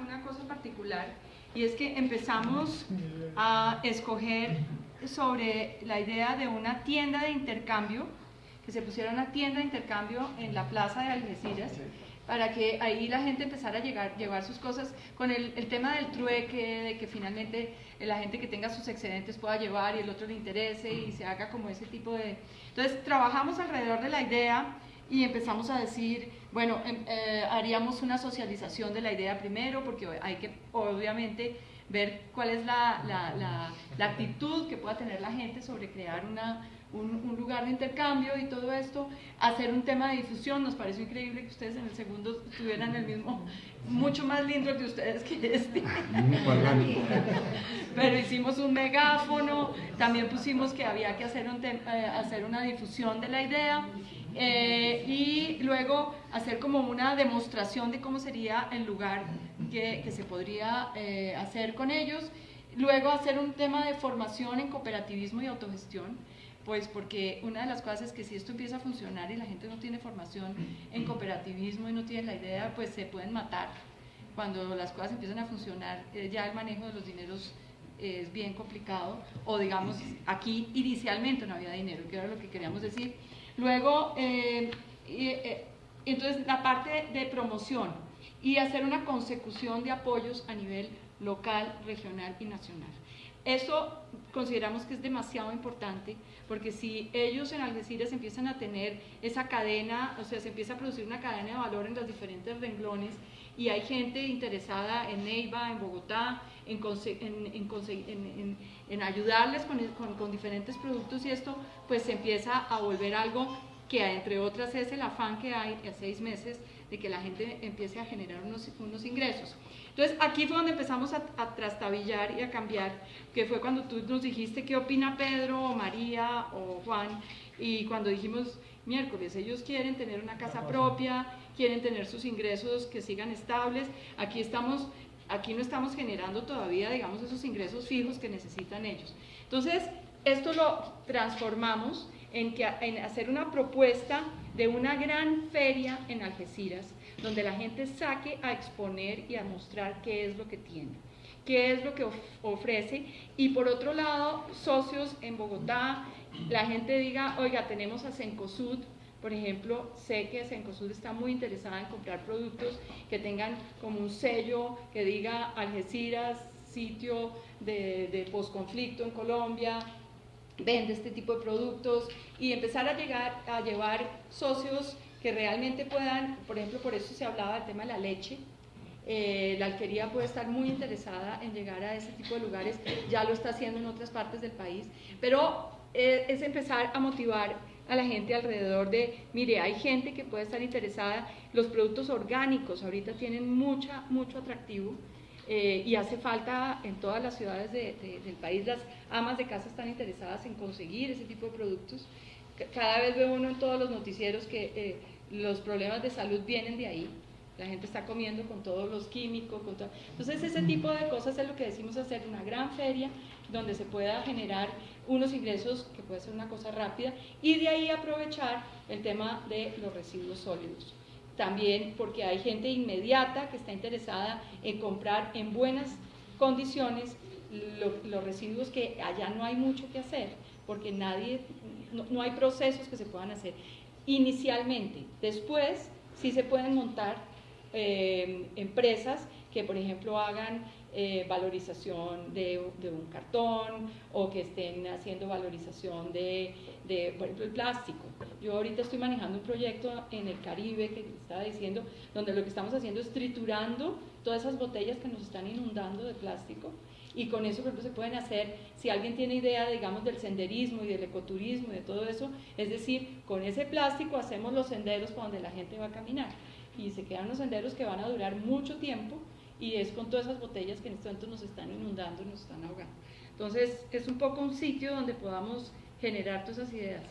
una, una cosa particular y es que empezamos a escoger sobre la idea de una tienda de intercambio, que se pusiera una tienda de intercambio en la plaza de Algeciras, para que ahí la gente empezara a llegar, llevar sus cosas con el, el, tema del trueque, de que finalmente la gente que tenga sus excedentes pueda llevar y el otro le interese y se haga como ese tipo de... Entonces trabajamos alrededor de la idea y empezamos a decir, bueno, em, eh, haríamos una socialización de la idea primero, porque hay que obviamente ver cuál es la, la, la, la actitud que pueda tener la gente sobre crear una, un, un, lugar de intercambio y todo esto, hacer un tema de difusión, nos pareció increíble que ustedes en el segundo tuvieran el mismo, mucho más lindo que ustedes que este. Pero hicimos un megáfono, también pusimos que había que hacer, un eh, hacer una difusión de la idea eh, y luego hacer como una demostración de cómo sería el lugar que, que se podría eh, hacer con ellos. Luego hacer un tema de formación en cooperativismo y autogestión, pues porque una de las cosas es que si esto empieza a funcionar y la gente no tiene formación en cooperativismo y no tiene la idea, pues se pueden matar. Cuando las cosas empiezan a funcionar, eh, ya el manejo de los dineros es bien complicado, o digamos, aquí inicialmente no había dinero, que era lo que queríamos decir. Luego, eh, eh, entonces la parte de promoción y hacer una consecución de apoyos a nivel local, regional y nacional. Eso consideramos que es demasiado importante porque si ellos en Algeciras empiezan a tener esa cadena, o sea, se empieza a producir una cadena de valor en los diferentes renglones y hay gente interesada en Neiva, en Bogotá, en, en, en ayudarles con, con, diferentes productos y esto pues se empieza a volver algo que entre otras es el afán que hay a seis meses de que la gente empiece a generar unos, unos ingresos. Entonces aquí fue donde empezamos a, a, trastabillar y a cambiar, que fue cuando tú nos dijiste qué opina Pedro o María o Juan, y cuando dijimos miércoles, ellos quieren tener una casa propia, quieren tener sus ingresos que sigan estables, aquí estamos aquí no estamos generando todavía, digamos, esos ingresos fijos que necesitan ellos. Entonces, esto lo transformamos en, que, hacer una propuesta de una gran feria en Algeciras, donde la gente saque a exponer y a mostrar qué es lo que tiene, qué es lo que ofrece, y por otro lado, socios en Bogotá, la gente diga, oiga, tenemos a Cencosud, por ejemplo, sé que Cencosud está muy interesada en comprar productos que tengan como un sello que diga Algeciras, sitio de, de posconflicto en Colombia, vende este tipo de productos y empezar a llegar a llevar socios que realmente puedan, por ejemplo, por eso se hablaba del tema de la leche, eh, la alquería puede estar muy interesada en llegar a ese tipo de lugares, ya lo está haciendo en otras partes del país, pero eh, es empezar a motivar a la gente alrededor de, mire, hay gente que puede estar interesada, los productos orgánicos ahorita tienen mucha, mucho atractivo eh, y hace falta en todas las ciudades de, de, del país, las amas de casa están interesadas en conseguir ese tipo de productos. Cada vez veo uno en todos los noticieros que eh, los problemas de salud vienen de ahí, la gente está comiendo con todos los químicos, con todo. entonces ese tipo de cosas es lo que decimos hacer una gran feria donde se pueda generar unos ingresos que puede ser una cosa rápida y de ahí aprovechar el tema de los residuos sólidos. También porque hay gente inmediata que está interesada en comprar en buenas condiciones lo, los residuos que allá no hay mucho que hacer, porque nadie, no, no hay procesos que se puedan hacer inicialmente. Después sí se pueden montar eh, empresas que, por ejemplo, hagan eh, valorización de, de, un cartón o que estén haciendo valorización de, de, por ejemplo, el plástico. Yo ahorita estoy manejando un proyecto en el Caribe que estaba diciendo, donde lo que estamos haciendo es triturando todas esas botellas que nos están inundando de plástico y con eso por ejemplo, se pueden hacer, si alguien tiene idea, digamos, del senderismo y del ecoturismo y de todo eso, es decir, con ese plástico hacemos los senderos para donde la gente va a caminar y se quedan los senderos que van a durar mucho tiempo y es con todas esas botellas que en este momento nos están inundando y nos están ahogando. Entonces es un poco un sitio donde podamos generar todas esas ideas.